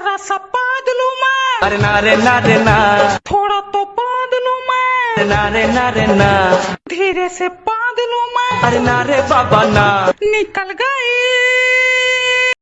जरा सा पाद लूँ मैं। अरे ना रे ना रे ना। थोड़ा तो पाद लूँ मैं। ना रे ना रे ना। धीरे से पाद लूँ मैं। अरे ना रे बाबा ना। निकल गई